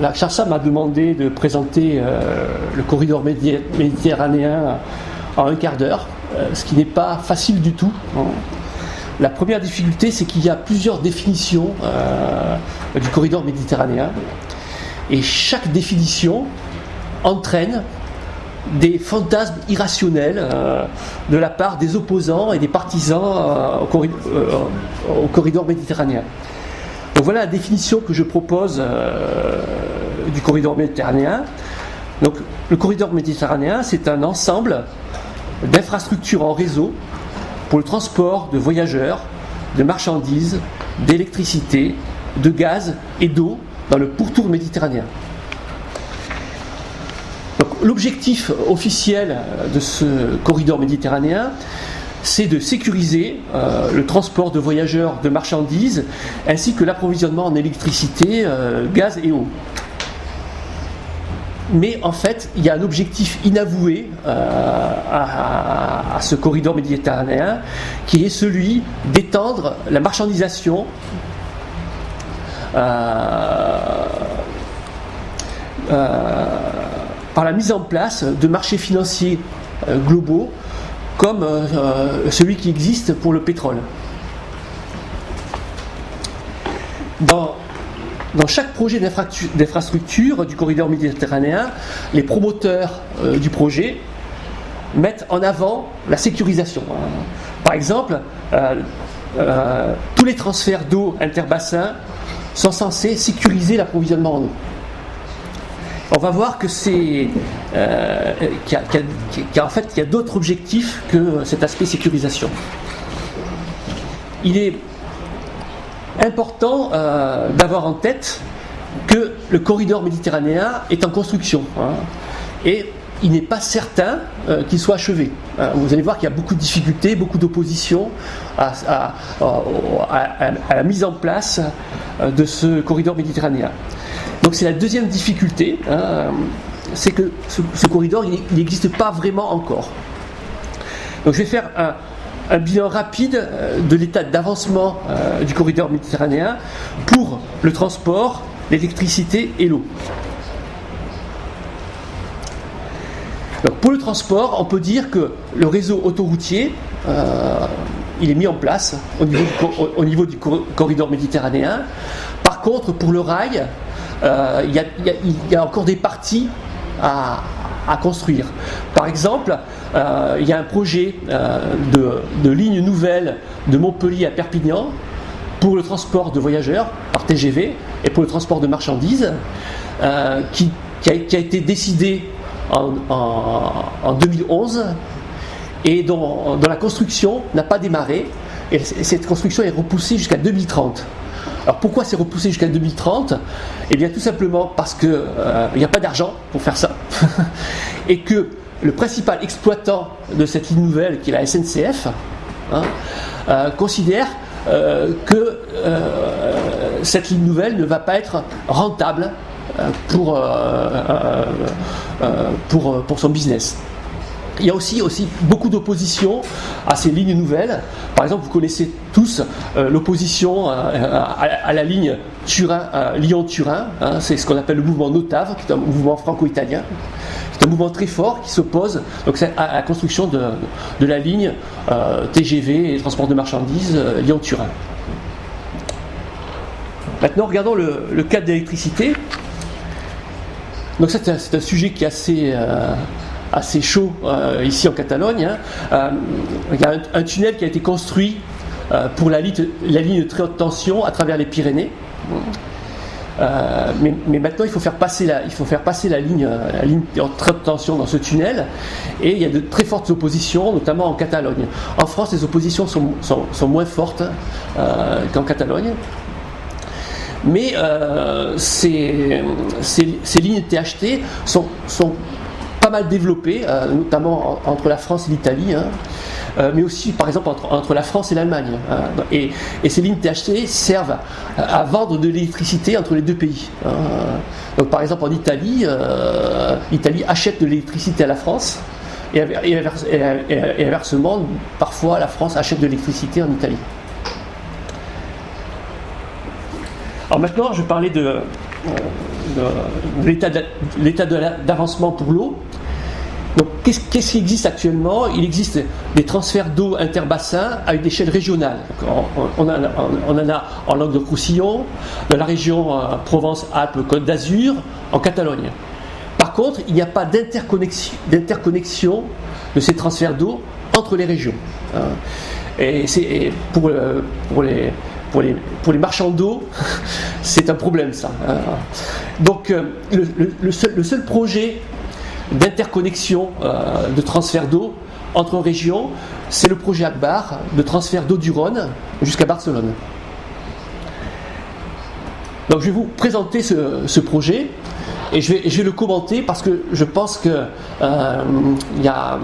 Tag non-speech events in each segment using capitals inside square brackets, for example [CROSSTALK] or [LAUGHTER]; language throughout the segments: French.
La CHARSA m'a demandé de présenter le corridor méditerranéen en un quart d'heure, ce qui n'est pas facile du tout. Hein. La première difficulté, c'est qu'il y a plusieurs définitions du corridor méditerranéen. Et chaque définition entraîne des fantasmes irrationnels euh, de la part des opposants et des partisans euh, euh, au, corridor, méditerranéen. Voilà la définition que je propose du corridor méditerranéen. Donc le corridor méditerranéen, c'est un ensemble d'infrastructures en réseau pour le transport de voyageurs, de marchandises, d'électricité, de gaz et d'eau dans le pourtour méditerranéen. L'objectif officiel de ce corridor méditerranéen, c'est de sécuriser euh, le transport de voyageurs, de marchandises, ainsi que l'approvisionnement en électricité, euh, gaz et eau. Mais en fait, il y a un objectif inavoué euh, à, ce corridor méditerranéen, qui est celui d'étendre la marchandisation par la mise en place de marchés financiers globaux comme euh, euh, celui qui existe pour le pétrole. Dans, dans chaque projet d'infrastructure du corridor méditerranéen, les promoteurs du projet mettent en avant la sécurisation. Par exemple, tous les transferts d'eau interbassins sont censés sécuriser l'approvisionnement en eau on va voir que c'est euh, qu'il y, a, en fait il y a d'autres objectifs que cet aspect sécurisation. Il est important euh, d'avoir en tête que le corridor méditerranéen est en construction hein, et il n'est pas certain euh, qu'il soit achevé. vous allez voir qu'il y a beaucoup de difficultés, beaucoup d'opposition à, la mise en place de ce corridor méditerranéen. Donc c'est la deuxième difficulté, hein, c'est que ce, corridor, il n'existe pas vraiment encore. Donc je vais faire un, bilan rapide euh, de l'état d'avancement euh, du corridor méditerranéen pour le transport, l'électricité et l'eau. pour le transport, on peut dire que le réseau autoroutier, euh, il est mis en place au niveau, au niveau du corridor méditerranéen. Par contre, pour le rail, il y, a encore des parties à, construire. Par exemple, euh, il y a un projet euh, de, ligne nouvelle de Montpellier à Perpignan pour le transport de voyageurs par TGV et pour le transport de marchandises qui, a, été décidé en, 2011 et dont, dont la construction n'a pas démarré. Et cette construction est repoussée jusqu'à 2030. Alors pourquoi c'est repoussé jusqu'à 2030 Eh bien tout simplement parce qu'il euh, n'y a pas d'argent pour faire ça. [LAUGHS] et que le principal exploitant de cette ligne nouvelle, qui est la SNCF, hein, euh, considère euh, que cette ligne nouvelle ne va pas être rentable pour, pour, pour son business. Il y a aussi, aussi beaucoup d'opposition à ces lignes nouvelles. Par exemple, vous connaissez tous euh, l'opposition euh, à, la ligne Turin, Lyon-Turin. Hein. c'est ce qu'on appelle le mouvement Notave, qui est un mouvement franco-italien. C'est un mouvement très fort qui s'oppose à, la construction de, la ligne euh, TGV et transport de marchandises Lyon-Turin. Maintenant, regardons le, le cas d'électricité. Donc c'est un, sujet qui est assez assez chaud euh, ici en Catalogne. Hein. Euh, il y a un, tunnel qui a été construit euh, pour la ligne, de très haute tension à travers les Pyrénées. mais, maintenant, il faut faire passer la, il faut faire passer la ligne, la ligne de très haute tension dans ce tunnel, et il y a de très fortes oppositions, notamment en Catalogne. En France, les oppositions sont, sont, moins fortes qu'en Catalogne. Mais ces, ces, ces, lignes THT sont, sont pas mal développé, euh, notamment entre la France et l'Italie, hein. euh, mais aussi par exemple entre, la France et l'Allemagne. Hein. et, ces lignes THT servent à, vendre de l'électricité entre les deux pays. Hein. Donc par exemple en Italie, euh, l'Italie achète de l'électricité à la France. Et, inversement, parfois la France achète de l'électricité en Italie. Alors maintenant, je vais parler de, l'état d'avancement pour l'eau. Donc, qu'est-ce qui existe actuellement? Il existe des transferts d'eau interbassins à une échelle régionale. On, en a en Languedoc-Roussillon, dans la région euh, Provence-Alpes-Côte d'Azur, en Catalogne. Par contre, il n'y a pas d'interconnexion de ces transferts d'eau entre les régions. Hein. Et c'est pour, euh, pour les marchands d'eau, [LAUGHS] c'est un problème ça. Hein. Donc euh, le, seul, projet d'interconnexion euh, de transfert d'eau entre régions, c'est le projet Akbar de transfert d'eau du Rhône jusqu'à Barcelone. Donc je vais vous présenter ce, projet et je vais, le commenter parce que je pense qu'il y a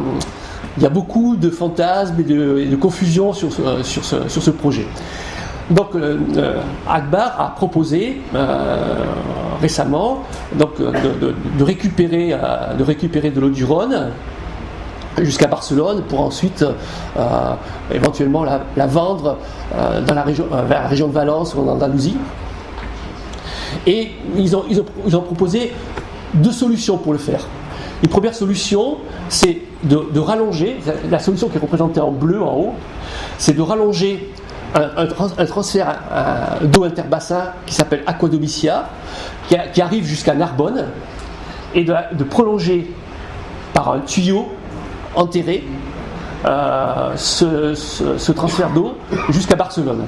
il y a beaucoup de fantasmes et de, confusion sur, ce, projet. Donc euh, euh, Akbar a proposé euh, récemment donc, de, récupérer, de récupérer de l'eau du Rhône jusqu'à Barcelone pour ensuite éventuellement la, vendre dans la région, vers la région de Valence ou en Andalousie. Et ils ont, ils ont proposé deux solutions pour le faire. Une première solution, c'est de, rallonger, la solution qui est représentée en bleu en haut, c'est de rallonger un, transfert d'eau interbassin qui s'appelle Aquadomicia, qui, arrive jusqu'à Narbonne, et de, prolonger par un tuyau enterré euh, ce, transfert d'eau jusqu'à Barcelone.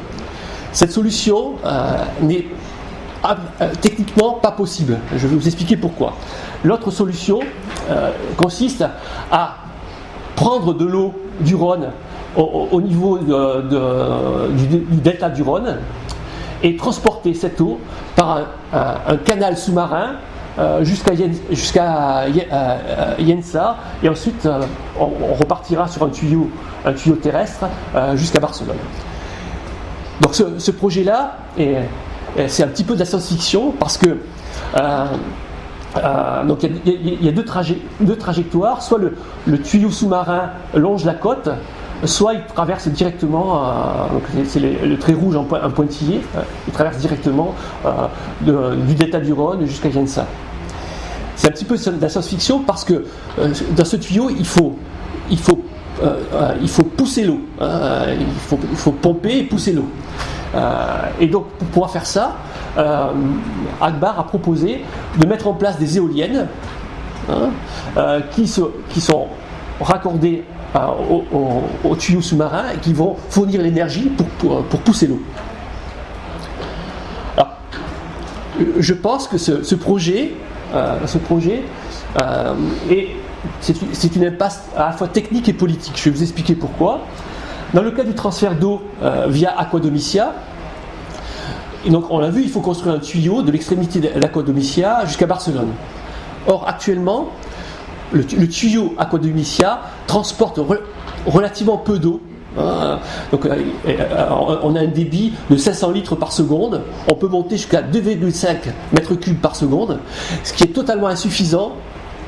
Cette solution euh, n'est euh, techniquement pas possible. Je vais vous expliquer pourquoi. L'autre solution euh, consiste à prendre de l'eau du Rhône au, niveau du, delta du Rhône et transporter cette eau par un, canal sous-marin euh, jusqu'à Yensa et ensuite on, repartira sur un tuyau, un tuyau terrestre jusqu'à Barcelone. Donc ce, projet-là c'est un petit peu de la science-fiction parce que euh, donc il y, a, deux, deux, trajectoires, soit le, tuyau sous-marin longe la côte, soit il traverse directement, euh, c'est le, trait rouge en, pointillé, euh, il traverse directement du delta du Rhône jusqu'à Jensa. C'est un petit peu de la science-fiction parce que dans ce tuyau, il faut, il faut, il faut pousser l'eau, hein, il, faut, il, faut, pomper et pousser l'eau. et donc pour pouvoir faire ça, euh, Akbar a proposé de mettre en place des éoliennes hein, euh, qui, sont raccordées euh, au, tuyau sous-marin et qui vont fournir l'énergie pour, pousser l'eau. Je pense que ce, projet, ce projet c'est une impasse à la fois technique et politique. Je vais vous expliquer pourquoi. Dans le cas du transfert d'eau via Aquadomicia, et donc, on l'a vu, il faut construire un tuyau de l'extrémité de l'Aquadomicia jusqu'à Barcelone. Or, actuellement, le, tuyau Aquadomicia transporte relativement peu d'eau. Hein. donc, euh, euh, on a un débit de 500 litres par seconde. On peut monter jusqu'à 2,5 mètres cubes par seconde, ce qui est totalement insuffisant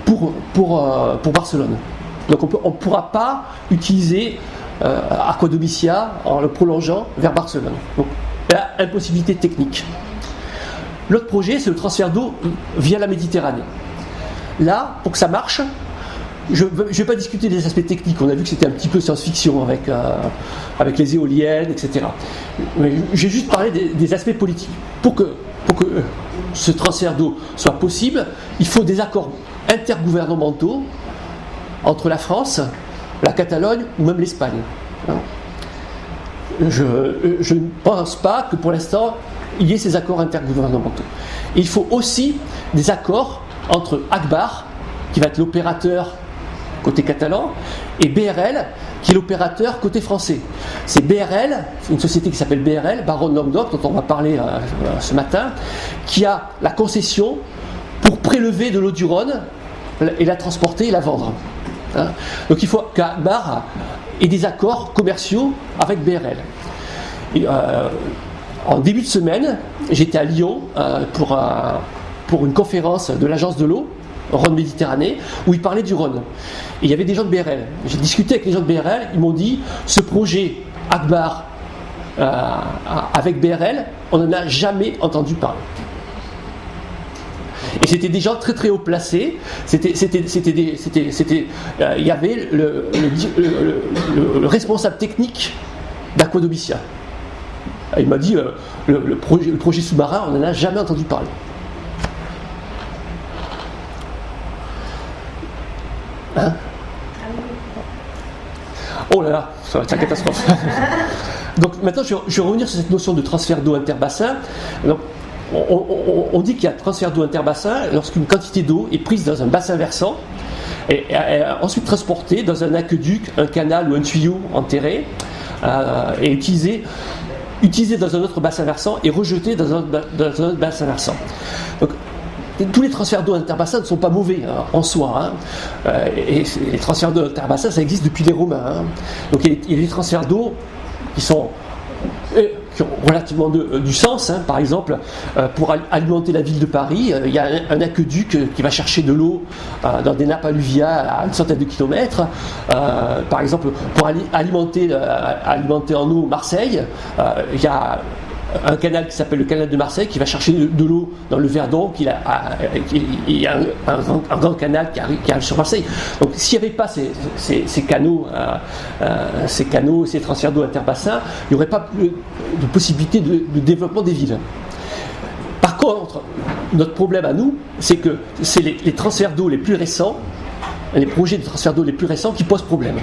pour, pour, euh, pour Barcelone. Donc, on ne pourra pas utiliser Aquadomicia en le prolongeant vers Barcelone la impossibilité technique. L'autre projet, c'est le transfert d'eau via la Méditerranée. Là, pour que ça marche, je ne vais pas discuter des aspects techniques, on a vu que c'était un petit peu science-fiction avec, euh, avec les éoliennes, etc. Mais j'ai juste parlé des, aspects politiques. Pour que, pour que ce transfert d'eau soit possible, il faut des accords intergouvernementaux entre la France, la Catalogne ou même l'Espagne je, ne pense pas que pour l'instant il y ait ces accords intergouvernementaux. Il faut aussi des accords entre Akbar, qui va être l'opérateur côté catalan, et BRL, qui est l'opérateur côté français. C'est BRL, une société qui s'appelle BRL, Baron Languedoc, dont on va parler euh, ce matin, qui a la concession pour prélever de l'eau du Rhône et la transporter et la vendre. Hein. Donc il faut qu'Akbar et des accords commerciaux avec BRL. Euh, en début de semaine, j'étais à Lyon euh, pour, pour une conférence de l'agence de l'eau, Rhône Méditerranée, où ils parlaient du Rhône. Et il y avait des gens de BRL. J'ai discuté avec les gens de BRL, ils m'ont dit ce projet Akbar euh, avec BRL, on n'en a jamais entendu parler. Et c'était des gens très très haut placés. C'était, c'était, c'était, c'était, euh, il y avait le, le, responsable technique d'Aquadomicia. Il m'a dit le, projet, le projet sous-marin, on n'en a jamais entendu parler. Oh là là, ça va être une catastrophe. [LAUGHS] Donc maintenant, je, vais revenir sur cette notion de transfert d'eau interbassin. Donc, on, dit qu'il y a transfert d'eau interbassin lorsqu'une quantité d'eau est prise dans un bassin versant et, ensuite transportée dans un aqueduc, un canal ou un tuyau enterré euh, et utilisée utilisé dans un autre bassin versant et rejeté dans un, autre bassin versant. Donc, tous les transferts d'eau interbassin ne sont pas mauvais hein, en soi. Hein. Euh, et, les transferts d'eau interbassin, ça existe depuis les Romains. Hein. Donc il y, a, des transferts d'eau qui sont euh, ont relativement euh, du sens. Par exemple, pour alimenter la ville de Paris, il y a un, aqueduc qui va chercher de l'eau dans des nappes alluviales à une centaine de kilomètres. par exemple, pour alimenter, alimenter en eau Marseille, il y a un canal qui s'appelle le canal de Marseille qui va chercher de, l'eau dans le Verdon, il, a, il y a un, grand, canal qui arrive, sur Marseille. Donc s'il n'y avait pas ces, canaux, euh, euh, ces canaux, ces transferts d'eau interbassins, il n'y aurait pas de possibilité de, développement des villes. Par contre, notre problème à nous, c'est que c'est les, les transferts d'eau les plus récents, les projets de transfert d'eau les plus récents qui posent problème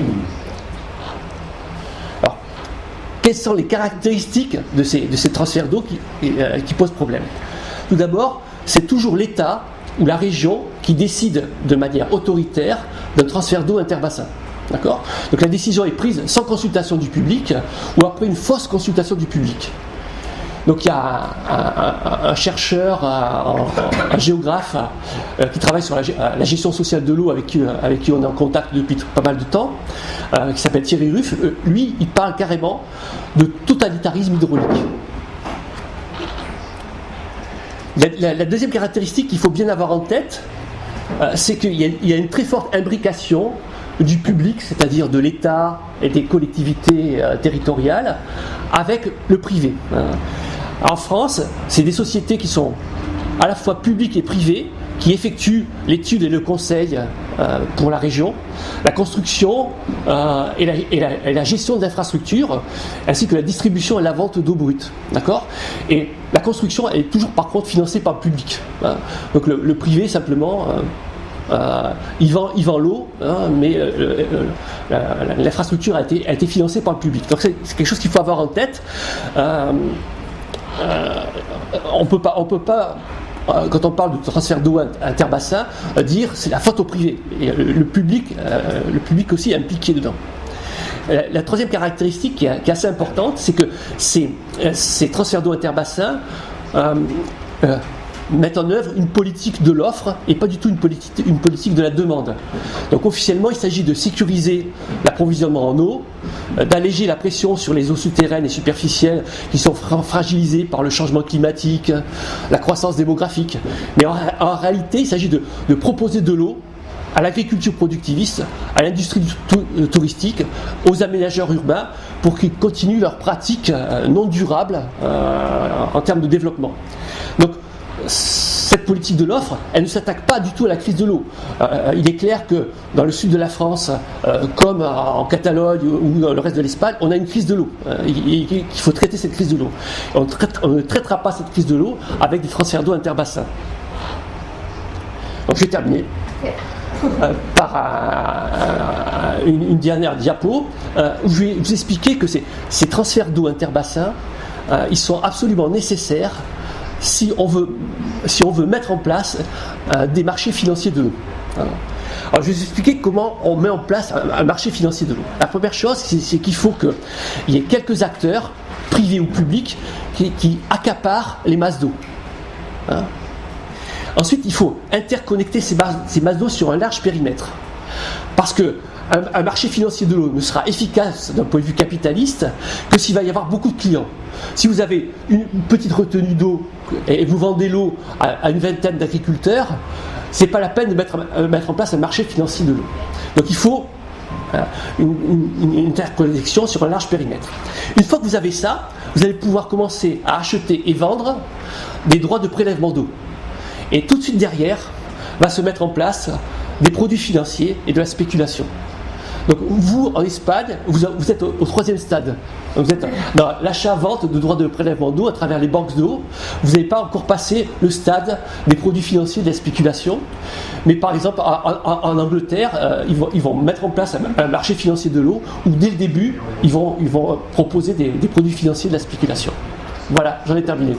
quelles sont les caractéristiques de ces, transferts d'eau euh, qui, posent problème Tout d'abord, c'est toujours l'État ou la région qui décide de manière autoritaire d'un transfert d'eau interbassin. D'accord? Donc la décision est prise sans consultation du public ou après une fausse consultation du public. Donc il y a un, chercheur, un, géographe euh, qui travaille sur la, gestion sociale de l'eau avec qui, qui on est en contact depuis pas mal de temps, euh, qui s'appelle Thierry Ruff. Euh, lui, il parle carrément de totalitarisme hydraulique. La, deuxième caractéristique qu'il faut bien avoir en tête, c'est qu'il y, a une très forte imbrication du public, c'est-à-dire de l'État et des collectivités territoriales, avec le privé. En France, c'est des sociétés qui sont à la fois publiques et privées, qui effectuent l'étude et le conseil euh, pour la région, la construction euh, et, la, gestion d'infrastructures, ainsi que la distribution et la vente d'eau brute. D'accord? Et la construction est toujours par contre financée par le public. Hein. Donc le, privé simplement. Euh, il vend, il vend l'eau, hein, mais l'infrastructure a été, a été financée par le public. Donc c'est quelque chose qu'il faut avoir en tête. Euh, on peut pas, on peut pas euh, quand on parle de transfert d'eau interbassin, euh, dire c'est la faute au privé. Le, public, le public aussi est impliqué dedans. La, troisième caractéristique qui est, assez importante, c'est que ces, ces transferts d'eau interbassin mettent en œuvre une politique de l'offre et pas du tout une politique, une politique de la demande. Donc officiellement, il s'agit de sécuriser l'approvisionnement en eau, euh, d'alléger la pression sur les eaux souterraines et superficielles qui sont fragilisées par le changement climatique, la croissance démographique. Mais en, réalité, il s'agit de, proposer de l'eau à l'agriculture productiviste, à l'industrie euh, touristique, aux aménageurs urbains pour qu'ils continuent leurs pratiques euh, non durables en termes de développement. Donc cette politique de l'offre, elle ne s'attaque pas du tout à la crise de l'eau. Euh, il est clair que dans le sud de la France, euh, comme en Catalogne ou dans le reste de l'Espagne, on a une crise de l'eau. Euh, il, faut traiter cette crise de l'eau. On, ne traitera pas cette crise de l'eau avec des transferts d'eau interbassins. Donc je vais terminer. par une, dernière diapo où je vais vous expliquer que ces, ces transferts d'eau interbassins, ils sont absolument nécessaires si on veut, si on veut mettre en place euh, des marchés financiers de l'eau. Alors, je vais vous expliquer comment on met en place un, marché financier de l'eau. La première chose, c'est qu'il faut qu'il y ait quelques acteurs, privés ou publics, qui, accaparent les masses d'eau. Hein. Ensuite, il faut interconnecter ces masses d'eau sur un large périmètre. Parce que un, marché financier de l'eau ne sera efficace d'un point de vue capitaliste que s'il va y avoir beaucoup de clients. Si vous avez une petite retenue d'eau et vous vendez l'eau à, une vingtaine d'agriculteurs, c'est pas la peine de mettre, euh, mettre, en place un marché financier de l'eau. Donc il faut euh, une, interconnexion sur un large périmètre. Une fois que vous avez ça, vous allez pouvoir commencer à acheter et vendre des droits de prélèvement d'eau. Et tout de suite derrière va se mettre en place des produits financiers et de la spéculation. Donc vous, en Espagne, vous, êtes au, troisième stade. Vous êtes dans l'achat-vente de droits de prélèvement d'eau à travers les banques d'eau. Vous n'avez pas encore passé le stade des produits financiers de la spéculation. Mais par exemple, en, Angleterre, euh, ils, vont, mettre en place un, marché financier de l'eau où dès le début, ils vont, proposer des produits financiers de la spéculation. Voilà, j'en ai terminé.